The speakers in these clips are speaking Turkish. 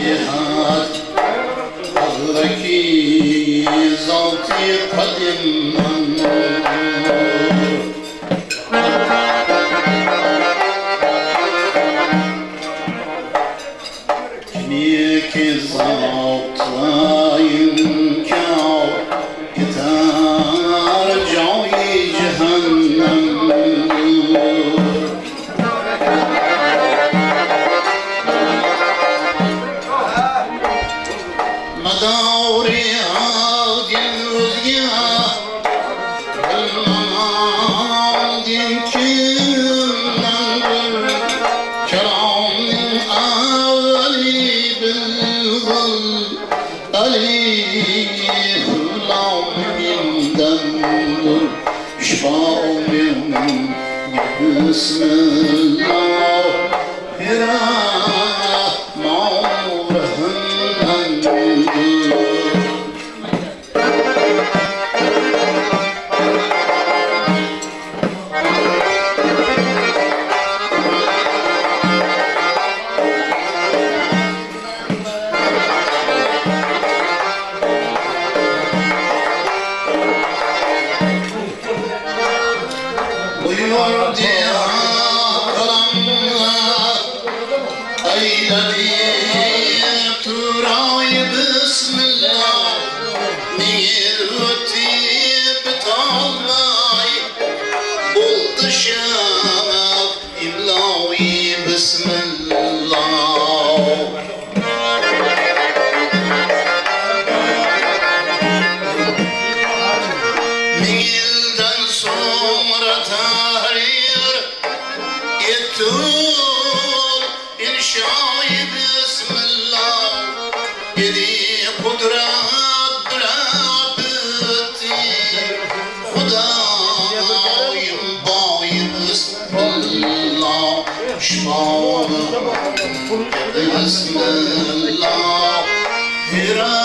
hac Hazraki zat-ı Christmas. düşmanım Beni silenler Hira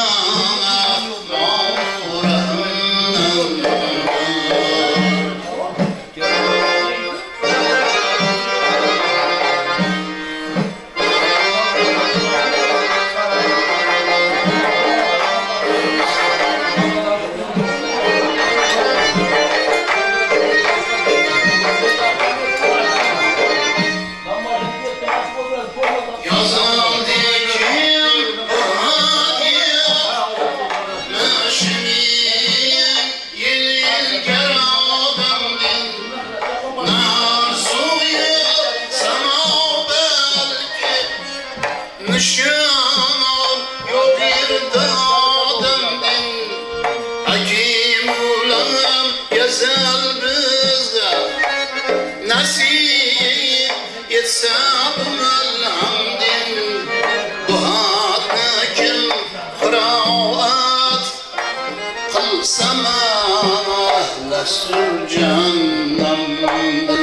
Resul canlandı?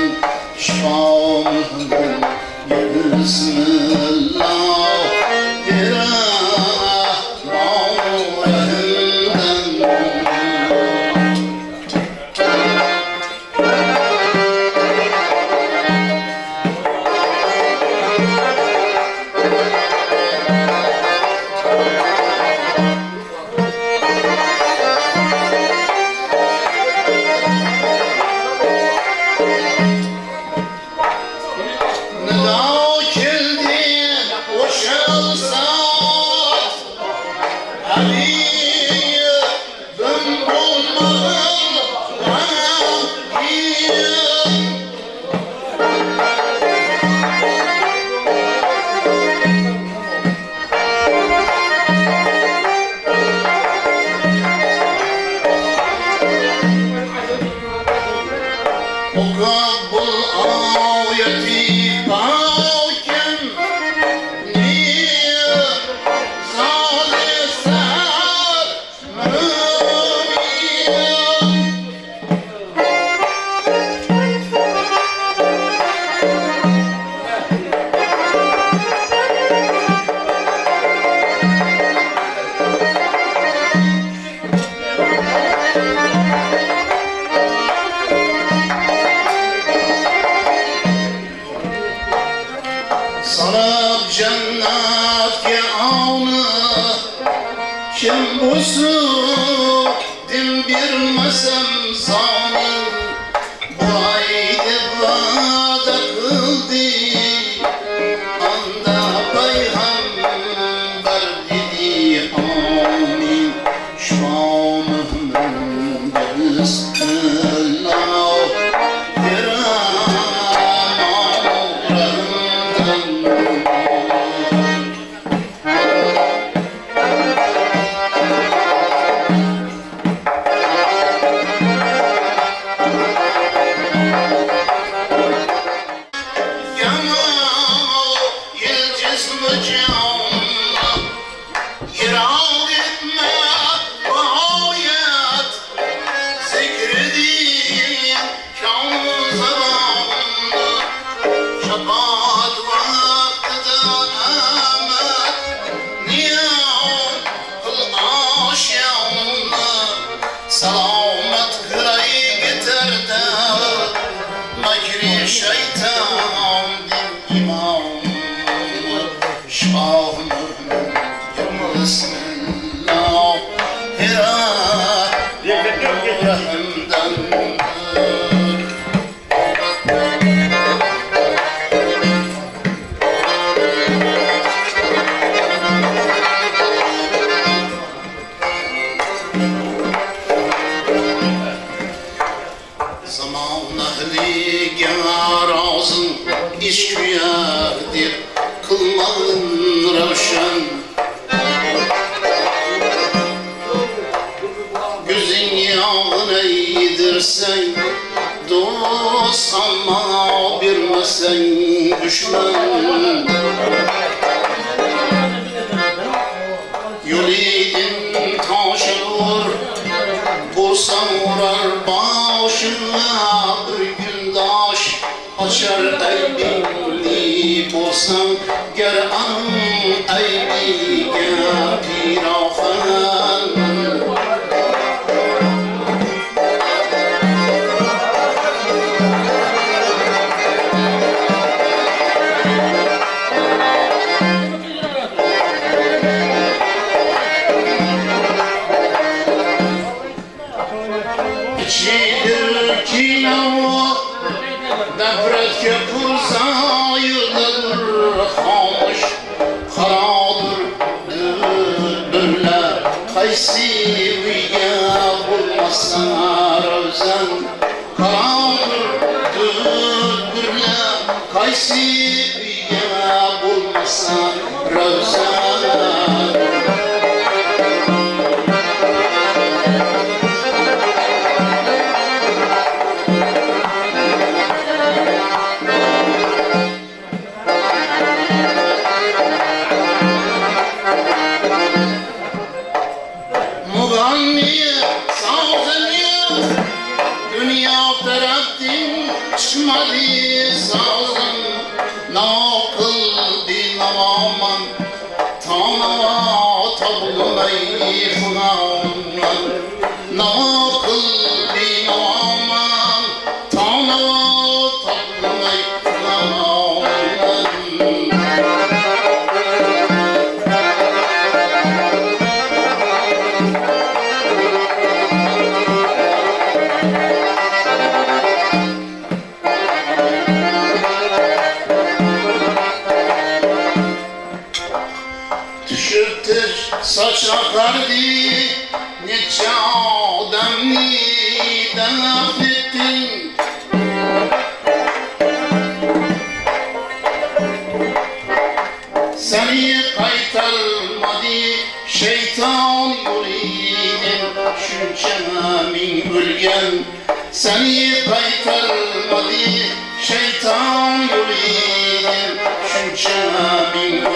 Şah Mukabbul oh, al-yatim Ouça Zaman gerazın iş güyadir Kılmağın revşen Gözün yağını yedirsen Dost ama bilmesen düşman Yolidin taşı vur Bulsam vurar başına. Bir gün daş Açar eybinli بوسم گر ام ایدی گر پیرا Kaysiviye bulmasa rövzen Karadır bülbüller Kaysiviye bulmasa rövzen Nakıl bir Seni kaytarmadı şeytan yolidin Şünçe min ölgen Seni kaytarmadı şeytan yolidin Şünçe min ölgen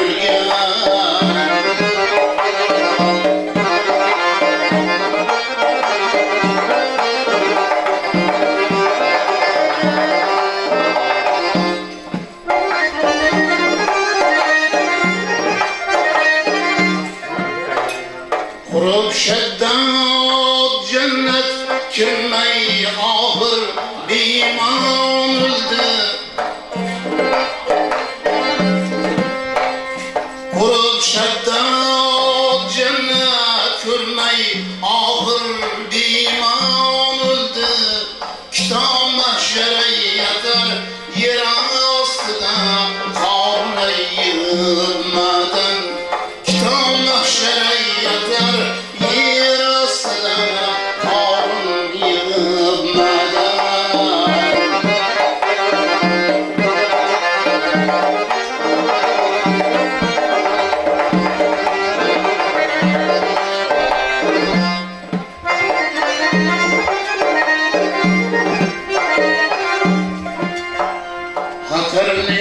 Hatırlı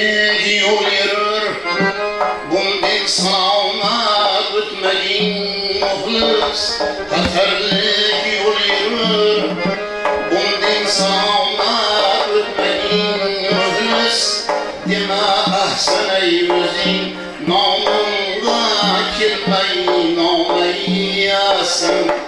yol yürür Bundin sağına bütmedin muhlis Hatırlı yol yürür Bundin sağına bütmedin muhlis Deme ahsen ey yüzün Namında kirmeyi nameyi yasen